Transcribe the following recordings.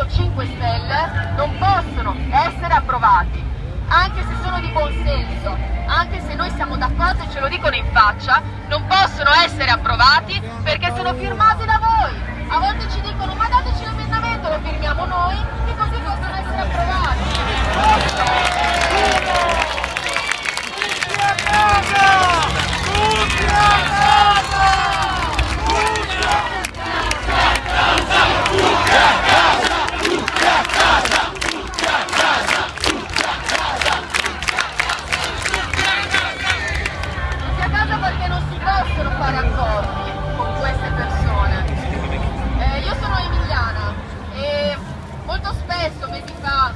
Movimento 5 Stelle non possono essere approvati, anche se sono di buon senso, anche se noi siamo d'accordo e ce lo dicono in faccia, non possono essere approvati perché sono firmati da voi. A volte ci dicono ma dateci l'emendamento, lo firmiamo noi e così possono essere approvati. Non sia caso perché non si possono fare accordi con queste persone. Eh, io sono emiliana e molto spesso, mesi fa,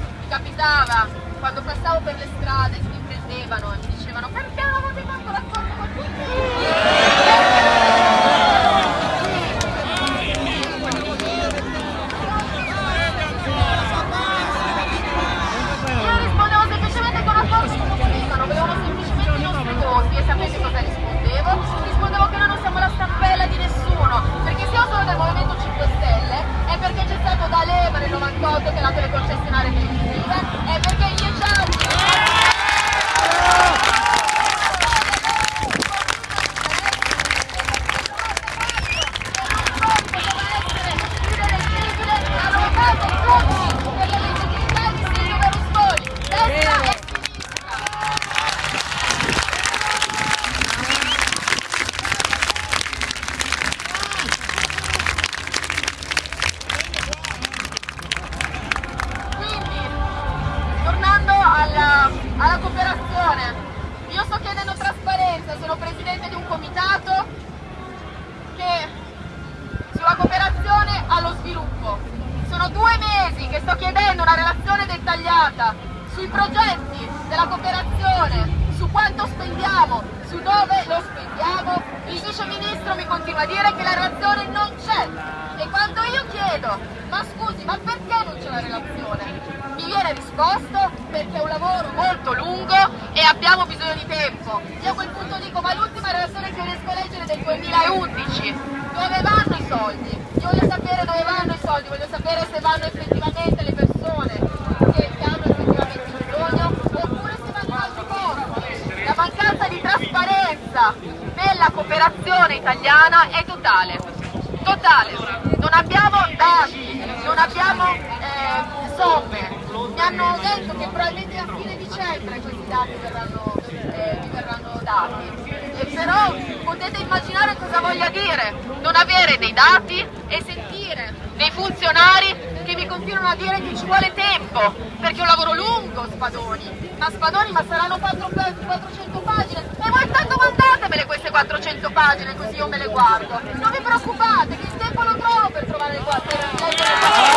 capitava, quando passavo per le strade, mi prendevano e mi dicevano perché non avete fatto l'accordo con tutti? Io rispondevo semplicemente con accordo come volevano, volevano semplicemente i nostri voti e sapete cosa rispondevo? Rispondevo che noi non siamo la stampella di nessuno, perché se io sono del Movimento 5 Stelle è perché c'è stato da Leva nel 98 che ha dato le concessionarie televisive, è perché gli Gianni Quindi, tornando alla, alla cooperazione, io sto chiedendo trasparenza, sono presidente di un comitato che sulla cooperazione allo sviluppo. Sono due mesi che sto chiedendo una relazione dettagliata sui progetti della cooperazione, su quanto spendiamo, su dove lo spendiamo. Il vice ministro mi continua a dire che la relazione non c'è. E quando io chiedo, ma scusi, ma perché non c'è la relazione? Viene risposto perché è un lavoro molto lungo e abbiamo bisogno di tempo. Io a quel punto dico, ma l'ultima relazione che riesco a leggere è del 2011. Dove vanno i soldi? Io voglio sapere dove vanno i soldi, voglio sapere se vanno effettivamente le persone che, hanno effettivamente bisogno oppure se vanno in altri posti. La mancanza di trasparenza nella cooperazione italiana è totale. Totale. Non abbiamo dati, non abbiamo eh, somme. Mi hanno detto che probabilmente a fine dicembre questi dati verranno, eh, verranno dati. E però potete immaginare cosa voglia dire non avere dei dati e sentire dei funzionari che mi continuano a dire che ci vuole tempo, perché è un lavoro lungo Spadoni, ma Spadoni ma saranno 4, 400 pagine? E voi intanto mandatemele queste 400 pagine così io me le guardo, non vi preoccupate che il tempo lo trovo per trovare le 400